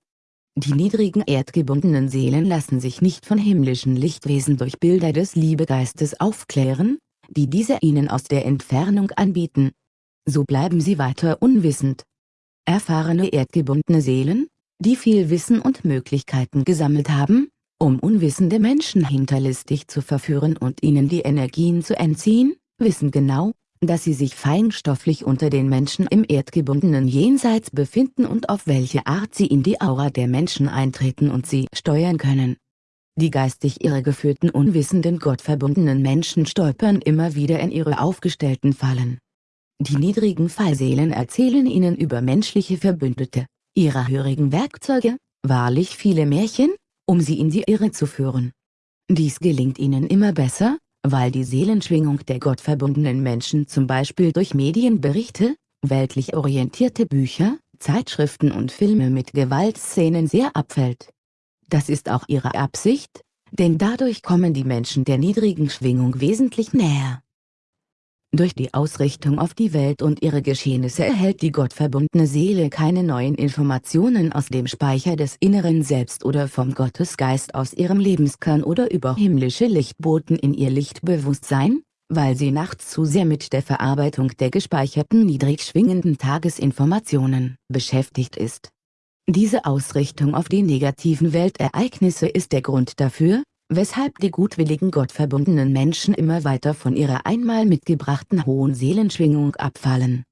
Die niedrigen erdgebundenen Seelen lassen sich nicht von himmlischen Lichtwesen durch Bilder des Liebegeistes aufklären, die diese ihnen aus der Entfernung anbieten. So bleiben sie weiter unwissend. Erfahrene erdgebundene Seelen, die viel Wissen und Möglichkeiten gesammelt haben, um unwissende Menschen hinterlistig zu verführen und ihnen die Energien zu entziehen, wissen genau, dass sie sich feinstofflich unter den Menschen im erdgebundenen Jenseits befinden und auf welche Art sie in die Aura der Menschen eintreten und sie steuern können. Die geistig irregeführten unwissenden gottverbundenen Menschen stolpern immer wieder in ihre aufgestellten Fallen. Die niedrigen Fallseelen erzählen ihnen über menschliche Verbündete, ihrer hörigen Werkzeuge, wahrlich viele Märchen, um sie in die Irre zu führen. Dies gelingt ihnen immer besser, weil die Seelenschwingung der gottverbundenen Menschen zum Beispiel durch Medienberichte, weltlich orientierte Bücher, Zeitschriften und Filme mit Gewaltszenen sehr abfällt. Das ist auch ihre Absicht, denn dadurch kommen die Menschen der niedrigen Schwingung wesentlich näher. Durch die Ausrichtung auf die Welt und ihre Geschehnisse erhält die gottverbundene Seele keine neuen Informationen aus dem Speicher des inneren Selbst oder vom Gottesgeist aus ihrem Lebenskern oder über himmlische Lichtboten in ihr Lichtbewusstsein, weil sie nachts zu sehr mit der Verarbeitung der gespeicherten niedrig schwingenden Tagesinformationen beschäftigt ist. Diese Ausrichtung auf die negativen Weltereignisse ist der Grund dafür, weshalb die gutwilligen gottverbundenen Menschen immer weiter von ihrer einmal mitgebrachten hohen Seelenschwingung abfallen.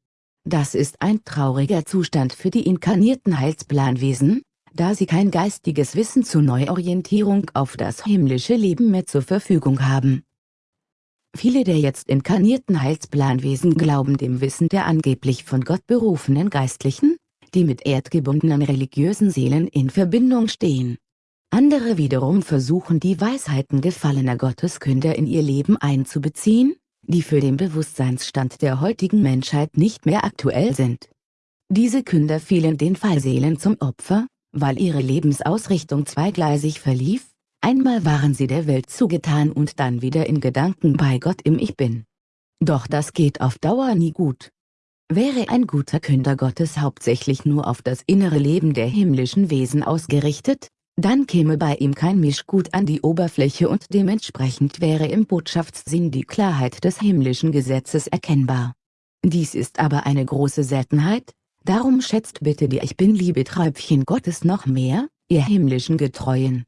Das ist ein trauriger Zustand für die inkarnierten Heilsplanwesen, da sie kein geistiges Wissen zur Neuorientierung auf das himmlische Leben mehr zur Verfügung haben. Viele der jetzt inkarnierten Heilsplanwesen glauben dem Wissen der angeblich von Gott berufenen Geistlichen, die mit erdgebundenen religiösen Seelen in Verbindung stehen. Andere wiederum versuchen die Weisheiten gefallener Gotteskünder in ihr Leben einzubeziehen, die für den Bewusstseinsstand der heutigen Menschheit nicht mehr aktuell sind. Diese Künder fielen den Fallseelen zum Opfer, weil ihre Lebensausrichtung zweigleisig verlief, einmal waren sie der Welt zugetan und dann wieder in Gedanken bei Gott im Ich Bin. Doch das geht auf Dauer nie gut. Wäre ein guter Künder Gottes hauptsächlich nur auf das innere Leben der himmlischen Wesen ausgerichtet, dann käme bei ihm kein Mischgut an die Oberfläche und dementsprechend wäre im Botschaftssinn die Klarheit des himmlischen Gesetzes erkennbar. Dies ist aber eine große Seltenheit, darum schätzt bitte die Ich Bin-Liebe Träubchen Gottes noch mehr, ihr himmlischen Getreuen.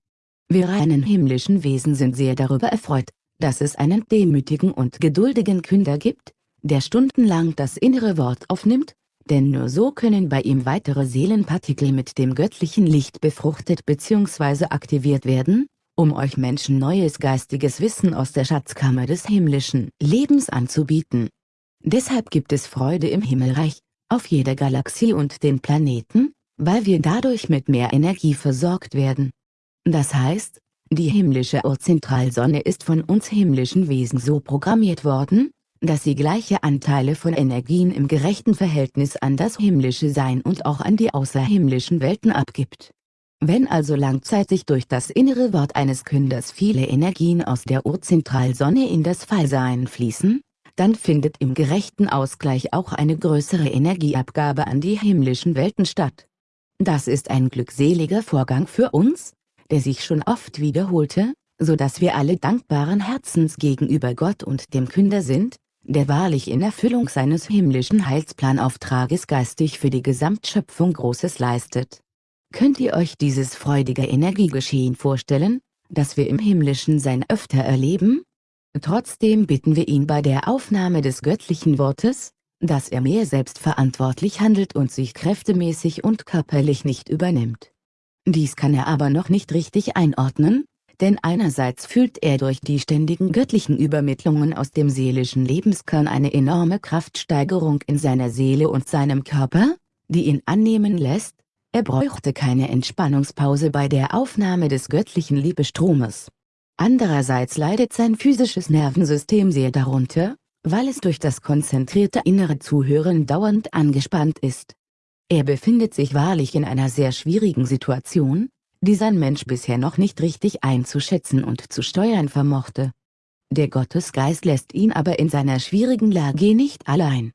Wir reinen himmlischen Wesen sind sehr darüber erfreut, dass es einen demütigen und geduldigen Künder gibt, der stundenlang das innere Wort aufnimmt, denn nur so können bei ihm weitere Seelenpartikel mit dem göttlichen Licht befruchtet bzw. aktiviert werden, um euch Menschen neues geistiges Wissen aus der Schatzkammer des himmlischen Lebens anzubieten. Deshalb gibt es Freude im Himmelreich, auf jeder Galaxie und den Planeten, weil wir dadurch mit mehr Energie versorgt werden. Das heißt, die himmlische Urzentralsonne ist von uns himmlischen Wesen so programmiert worden, dass sie gleiche Anteile von Energien im gerechten Verhältnis an das himmlische Sein und auch an die außerhimmlischen Welten abgibt. Wenn also langzeitig durch das innere Wort eines Künders viele Energien aus der Urzentralsonne in das Fallsein fließen, dann findet im gerechten Ausgleich auch eine größere Energieabgabe an die himmlischen Welten statt. Das ist ein glückseliger Vorgang für uns, der sich schon oft wiederholte, so dass wir alle dankbaren Herzens gegenüber Gott und dem Künder sind, der wahrlich in Erfüllung seines himmlischen Heilsplanauftrages geistig für die Gesamtschöpfung Großes leistet. Könnt ihr euch dieses freudige Energiegeschehen vorstellen, das wir im himmlischen Sein öfter erleben? Trotzdem bitten wir ihn bei der Aufnahme des göttlichen Wortes, dass er mehr selbstverantwortlich handelt und sich kräftemäßig und körperlich nicht übernimmt. Dies kann er aber noch nicht richtig einordnen, denn einerseits fühlt er durch die ständigen göttlichen Übermittlungen aus dem seelischen Lebenskern eine enorme Kraftsteigerung in seiner Seele und seinem Körper, die ihn annehmen lässt, er bräuchte keine Entspannungspause bei der Aufnahme des göttlichen Liebestromes. Andererseits leidet sein physisches Nervensystem sehr darunter, weil es durch das konzentrierte innere Zuhören dauernd angespannt ist. Er befindet sich wahrlich in einer sehr schwierigen Situation, die sein Mensch bisher noch nicht richtig einzuschätzen und zu steuern vermochte. Der Gottesgeist lässt ihn aber in seiner schwierigen Lage nicht allein.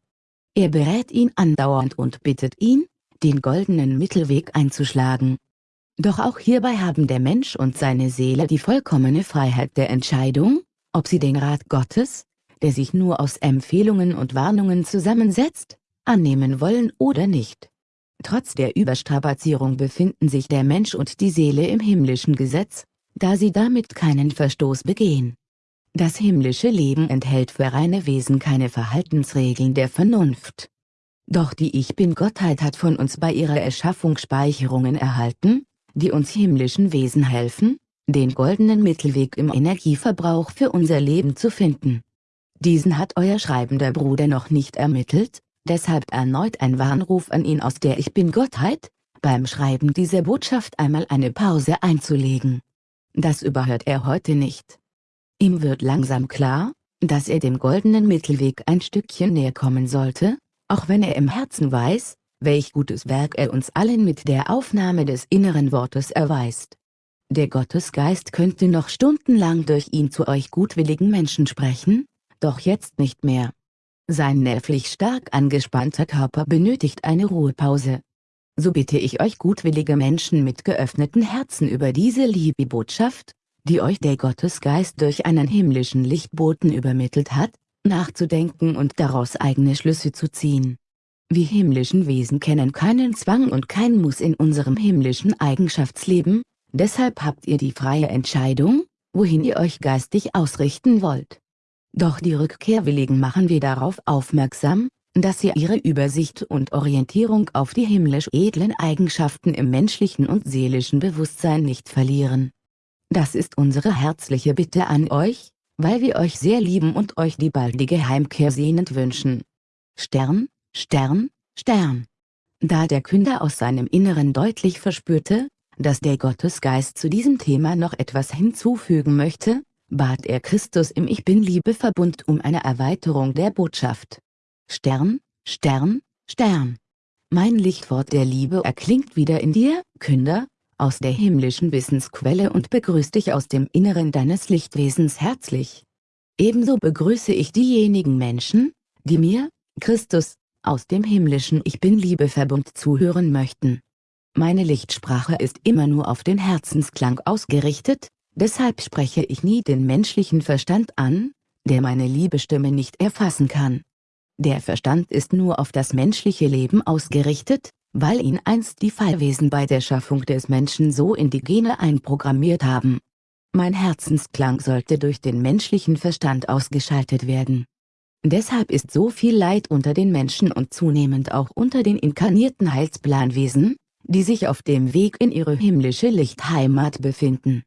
Er berät ihn andauernd und bittet ihn, den goldenen Mittelweg einzuschlagen. Doch auch hierbei haben der Mensch und seine Seele die vollkommene Freiheit der Entscheidung, ob sie den Rat Gottes, der sich nur aus Empfehlungen und Warnungen zusammensetzt, annehmen wollen oder nicht. Trotz der Überstrapazierung befinden sich der Mensch und die Seele im himmlischen Gesetz, da sie damit keinen Verstoß begehen. Das himmlische Leben enthält für reine Wesen keine Verhaltensregeln der Vernunft. Doch die Ich-Bin-Gottheit hat von uns bei ihrer Erschaffung Speicherungen erhalten, die uns himmlischen Wesen helfen, den goldenen Mittelweg im Energieverbrauch für unser Leben zu finden. Diesen hat euer schreibender Bruder noch nicht ermittelt, Deshalb erneut ein Warnruf an ihn aus der Ich Bin-Gottheit, beim Schreiben dieser Botschaft einmal eine Pause einzulegen. Das überhört er heute nicht. Ihm wird langsam klar, dass er dem goldenen Mittelweg ein Stückchen näher kommen sollte, auch wenn er im Herzen weiß, welch gutes Werk er uns allen mit der Aufnahme des inneren Wortes erweist. Der Gottesgeist könnte noch stundenlang durch ihn zu euch gutwilligen Menschen sprechen, doch jetzt nicht mehr. Sein nervlich stark angespannter Körper benötigt eine Ruhepause. So bitte ich euch gutwillige Menschen mit geöffneten Herzen über diese liebe Botschaft, die euch der Gottesgeist durch einen himmlischen Lichtboten übermittelt hat, nachzudenken und daraus eigene Schlüsse zu ziehen. Wir himmlischen Wesen kennen keinen Zwang und kein Muss in unserem himmlischen Eigenschaftsleben, deshalb habt ihr die freie Entscheidung, wohin ihr euch geistig ausrichten wollt. Doch die Rückkehrwilligen machen wir darauf aufmerksam, dass sie ihre Übersicht und Orientierung auf die himmlisch edlen Eigenschaften im menschlichen und seelischen Bewusstsein nicht verlieren. Das ist unsere herzliche Bitte an euch, weil wir euch sehr lieben und euch die baldige Heimkehr sehnend wünschen. Stern, Stern, Stern. Da der Künder aus seinem Inneren deutlich verspürte, dass der Gottesgeist zu diesem Thema noch etwas hinzufügen möchte, bat er Christus im Ich Bin-Liebe-Verbund um eine Erweiterung der Botschaft. Stern, Stern, Stern. Mein Lichtwort der Liebe erklingt wieder in dir, Künder, aus der himmlischen Wissensquelle und begrüßt dich aus dem Inneren deines Lichtwesens herzlich. Ebenso begrüße ich diejenigen Menschen, die mir, Christus, aus dem himmlischen Ich Bin-Liebe-Verbund zuhören möchten. Meine Lichtsprache ist immer nur auf den Herzensklang ausgerichtet, Deshalb spreche ich nie den menschlichen Verstand an, der meine Liebestimme nicht erfassen kann. Der Verstand ist nur auf das menschliche Leben ausgerichtet, weil ihn einst die Fallwesen bei der Schaffung des Menschen so in die Gene einprogrammiert haben. Mein Herzensklang sollte durch den menschlichen Verstand ausgeschaltet werden. Deshalb ist so viel Leid unter den Menschen und zunehmend auch unter den inkarnierten Heilsplanwesen, die sich auf dem Weg in ihre himmlische Lichtheimat befinden.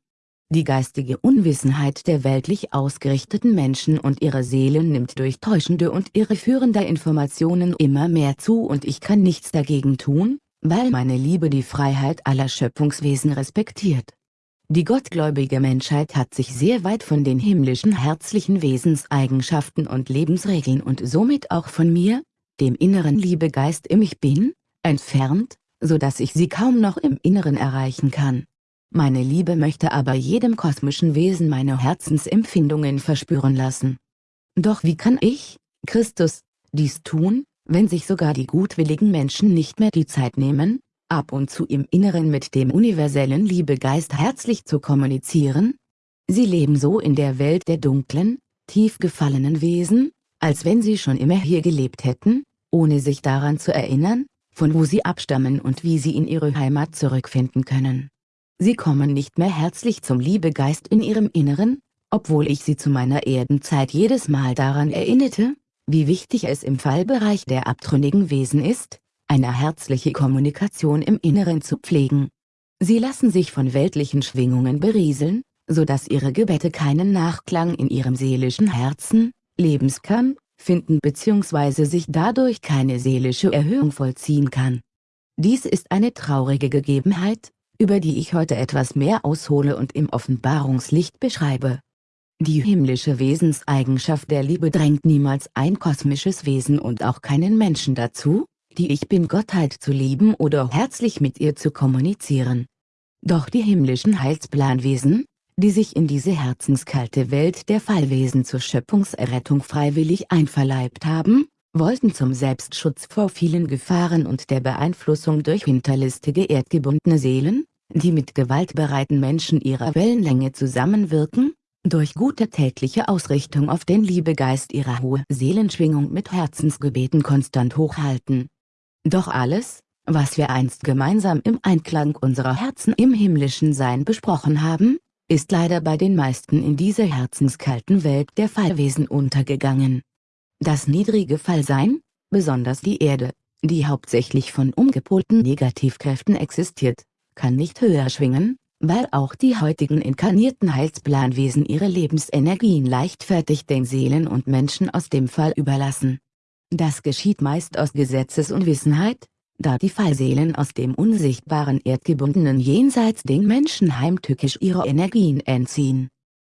Die geistige Unwissenheit der weltlich ausgerichteten Menschen und ihre Seelen nimmt durch täuschende und irreführende Informationen immer mehr zu und ich kann nichts dagegen tun, weil meine Liebe die Freiheit aller Schöpfungswesen respektiert. Die gottgläubige Menschheit hat sich sehr weit von den himmlischen herzlichen Wesenseigenschaften und Lebensregeln und somit auch von mir, dem inneren Liebegeist im Ich Bin, entfernt, so dass ich sie kaum noch im Inneren erreichen kann. Meine Liebe möchte aber jedem kosmischen Wesen meine Herzensempfindungen verspüren lassen. Doch wie kann ich, Christus, dies tun, wenn sich sogar die gutwilligen Menschen nicht mehr die Zeit nehmen, ab und zu im Inneren mit dem universellen Liebegeist herzlich zu kommunizieren? Sie leben so in der Welt der dunklen, tief gefallenen Wesen, als wenn sie schon immer hier gelebt hätten, ohne sich daran zu erinnern, von wo sie abstammen und wie sie in ihre Heimat zurückfinden können. Sie kommen nicht mehr herzlich zum Liebegeist in ihrem Inneren, obwohl ich sie zu meiner Erdenzeit jedes Mal daran erinnerte, wie wichtig es im Fallbereich der abtrünnigen Wesen ist, eine herzliche Kommunikation im Inneren zu pflegen. Sie lassen sich von weltlichen Schwingungen berieseln, so dass ihre Gebete keinen Nachklang in ihrem seelischen Herzen, Lebenskern, finden bzw. sich dadurch keine seelische Erhöhung vollziehen kann. Dies ist eine traurige Gegebenheit, über die ich heute etwas mehr aushole und im Offenbarungslicht beschreibe. Die himmlische Wesenseigenschaft der Liebe drängt niemals ein kosmisches Wesen und auch keinen Menschen dazu, die Ich Bin-Gottheit zu lieben oder herzlich mit ihr zu kommunizieren. Doch die himmlischen Heilsplanwesen, die sich in diese herzenskalte Welt der Fallwesen zur Schöpfungserrettung freiwillig einverleibt haben, wollten zum Selbstschutz vor vielen Gefahren und der Beeinflussung durch hinterlistige erdgebundene Seelen, die mit gewaltbereiten Menschen ihrer Wellenlänge zusammenwirken, durch gute tägliche Ausrichtung auf den Liebegeist ihrer hohe Seelenschwingung mit Herzensgebeten konstant hochhalten. Doch alles, was wir einst gemeinsam im Einklang unserer Herzen im himmlischen Sein besprochen haben, ist leider bei den meisten in dieser herzenskalten Welt der Fallwesen untergegangen. Das niedrige Fallsein, besonders die Erde, die hauptsächlich von umgepolten Negativkräften existiert, kann nicht höher schwingen, weil auch die heutigen inkarnierten Heilsplanwesen ihre Lebensenergien leichtfertig den Seelen und Menschen aus dem Fall überlassen. Das geschieht meist aus Gesetzesunwissenheit, da die Fallseelen aus dem unsichtbaren erdgebundenen Jenseits den Menschen heimtückisch ihre Energien entziehen.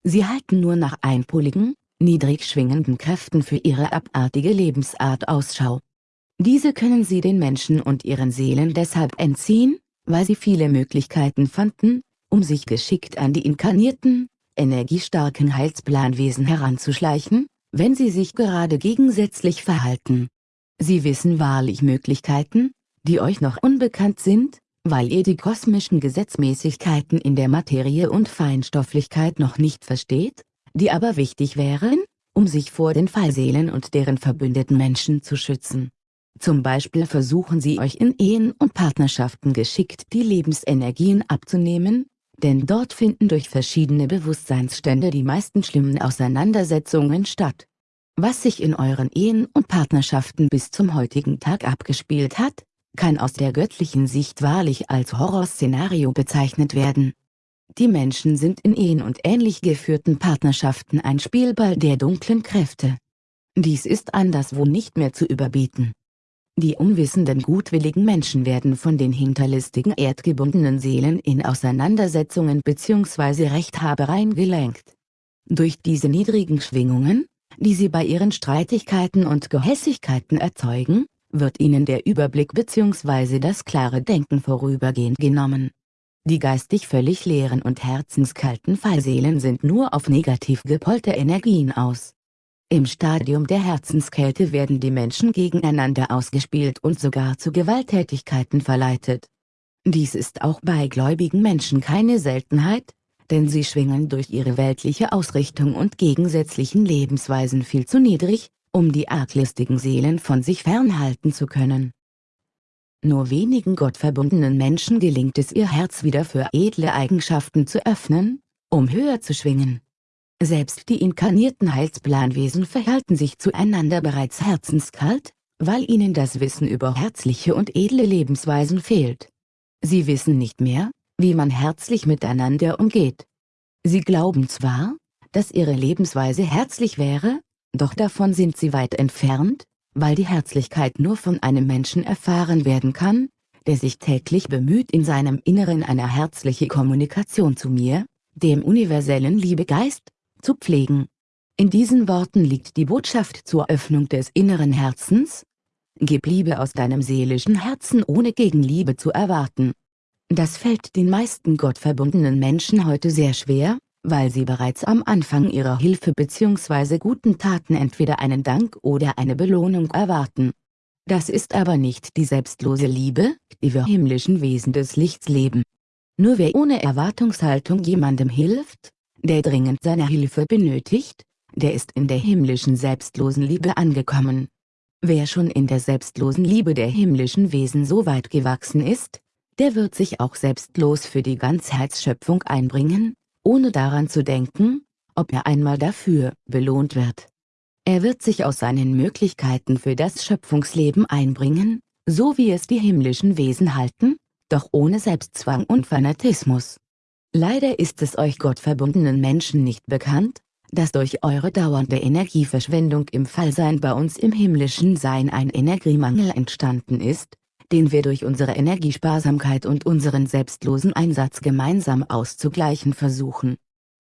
Sie halten nur nach einpoligen, niedrig schwingenden Kräften für ihre abartige Lebensart Ausschau. Diese können sie den Menschen und ihren Seelen deshalb entziehen, weil sie viele Möglichkeiten fanden, um sich geschickt an die inkarnierten, energiestarken Heilsplanwesen heranzuschleichen, wenn sie sich gerade gegensätzlich verhalten. Sie wissen wahrlich Möglichkeiten, die euch noch unbekannt sind, weil ihr die kosmischen Gesetzmäßigkeiten in der Materie und Feinstofflichkeit noch nicht versteht, die aber wichtig wären, um sich vor den Fallseelen und deren verbündeten Menschen zu schützen. Zum Beispiel versuchen sie euch in Ehen und Partnerschaften geschickt die Lebensenergien abzunehmen, denn dort finden durch verschiedene Bewusstseinsstände die meisten schlimmen Auseinandersetzungen statt. Was sich in euren Ehen und Partnerschaften bis zum heutigen Tag abgespielt hat, kann aus der göttlichen Sicht wahrlich als Horrorszenario bezeichnet werden. Die Menschen sind in Ehen und ähnlich geführten Partnerschaften ein Spielball der dunklen Kräfte. Dies ist anderswo nicht mehr zu überbieten. Die unwissenden gutwilligen Menschen werden von den hinterlistigen erdgebundenen Seelen in Auseinandersetzungen bzw. Rechthabereien gelenkt. Durch diese niedrigen Schwingungen, die sie bei ihren Streitigkeiten und Gehässigkeiten erzeugen, wird ihnen der Überblick bzw. das klare Denken vorübergehend genommen. Die geistig völlig leeren und herzenskalten Fallseelen sind nur auf negativ gepolte Energien aus. Im Stadium der Herzenskälte werden die Menschen gegeneinander ausgespielt und sogar zu Gewalttätigkeiten verleitet. Dies ist auch bei gläubigen Menschen keine Seltenheit, denn sie schwingen durch ihre weltliche Ausrichtung und gegensätzlichen Lebensweisen viel zu niedrig, um die arglistigen Seelen von sich fernhalten zu können. Nur wenigen gottverbundenen Menschen gelingt es ihr Herz wieder für edle Eigenschaften zu öffnen, um höher zu schwingen. Selbst die inkarnierten Heilsplanwesen verhalten sich zueinander bereits herzenskalt, weil ihnen das Wissen über herzliche und edle Lebensweisen fehlt. Sie wissen nicht mehr, wie man herzlich miteinander umgeht. Sie glauben zwar, dass ihre Lebensweise herzlich wäre, doch davon sind sie weit entfernt, weil die Herzlichkeit nur von einem Menschen erfahren werden kann, der sich täglich bemüht in seinem Inneren eine herzliche Kommunikation zu mir, dem universellen Liebegeist, zu pflegen. In diesen Worten liegt die Botschaft zur Öffnung des inneren Herzens. Gib Liebe aus deinem seelischen Herzen ohne Gegenliebe zu erwarten. Das fällt den meisten gottverbundenen Menschen heute sehr schwer, weil sie bereits am Anfang ihrer Hilfe bzw. guten Taten entweder einen Dank oder eine Belohnung erwarten. Das ist aber nicht die selbstlose Liebe, die wir himmlischen Wesen des Lichts leben. Nur wer ohne Erwartungshaltung jemandem hilft, der dringend seine Hilfe benötigt, der ist in der himmlischen selbstlosen Liebe angekommen. Wer schon in der selbstlosen Liebe der himmlischen Wesen so weit gewachsen ist, der wird sich auch selbstlos für die Ganzheitsschöpfung einbringen, ohne daran zu denken, ob er einmal dafür belohnt wird. Er wird sich aus seinen Möglichkeiten für das Schöpfungsleben einbringen, so wie es die himmlischen Wesen halten, doch ohne Selbstzwang und Fanatismus. Leider ist es euch gottverbundenen Menschen nicht bekannt, dass durch eure dauernde Energieverschwendung im Fallsein bei uns im himmlischen Sein ein Energiemangel entstanden ist, den wir durch unsere Energiesparsamkeit und unseren selbstlosen Einsatz gemeinsam auszugleichen versuchen.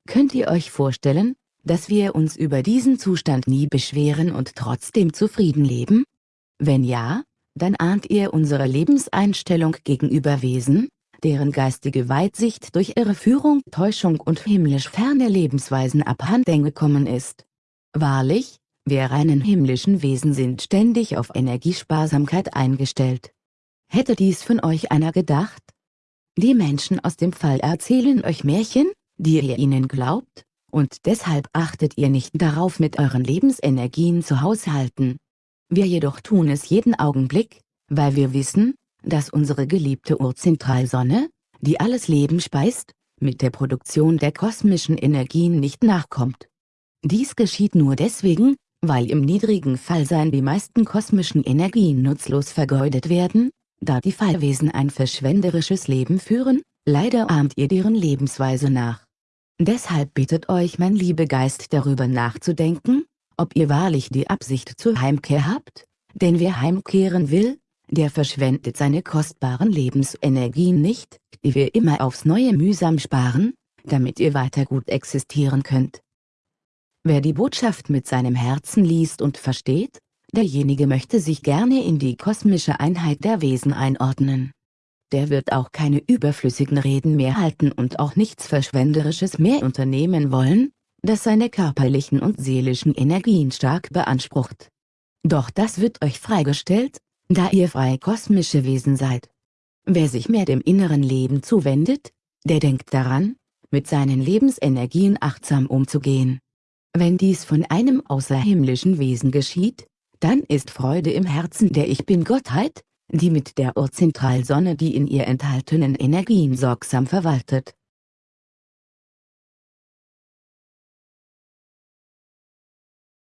Könnt ihr euch vorstellen, dass wir uns über diesen Zustand nie beschweren und trotzdem zufrieden leben? Wenn ja, dann ahnt ihr unsere Lebenseinstellung gegenüber Wesen, deren geistige Weitsicht durch ihre Führung Täuschung und himmlisch ferne Lebensweisen abhanden gekommen ist. Wahrlich, wir reinen himmlischen Wesen sind ständig auf Energiesparsamkeit eingestellt. Hätte dies von euch einer gedacht? Die Menschen aus dem Fall erzählen euch Märchen, die ihr ihnen glaubt, und deshalb achtet ihr nicht darauf mit euren Lebensenergien zu haushalten. Wir jedoch tun es jeden Augenblick, weil wir wissen, dass unsere geliebte Urzentralsonne, die alles Leben speist, mit der Produktion der kosmischen Energien nicht nachkommt. Dies geschieht nur deswegen, weil im niedrigen Fallsein die meisten kosmischen Energien nutzlos vergeudet werden, da die Fallwesen ein verschwenderisches Leben führen, leider ahmt ihr deren Lebensweise nach. Deshalb bittet euch mein Liebegeist darüber nachzudenken, ob ihr wahrlich die Absicht zur Heimkehr habt, denn wer heimkehren will, der verschwendet seine kostbaren Lebensenergien nicht, die wir immer aufs neue mühsam sparen, damit ihr weiter gut existieren könnt. Wer die Botschaft mit seinem Herzen liest und versteht, derjenige möchte sich gerne in die kosmische Einheit der Wesen einordnen. Der wird auch keine überflüssigen Reden mehr halten und auch nichts Verschwenderisches mehr unternehmen wollen, das seine körperlichen und seelischen Energien stark beansprucht. Doch das wird euch freigestellt, da ihr frei kosmische Wesen seid. Wer sich mehr dem inneren Leben zuwendet, der denkt daran, mit seinen Lebensenergien achtsam umzugehen. Wenn dies von einem außerhimmlischen Wesen geschieht, dann ist Freude im Herzen der Ich Bin-Gottheit, die mit der Urzentralsonne die in ihr enthaltenen Energien sorgsam verwaltet.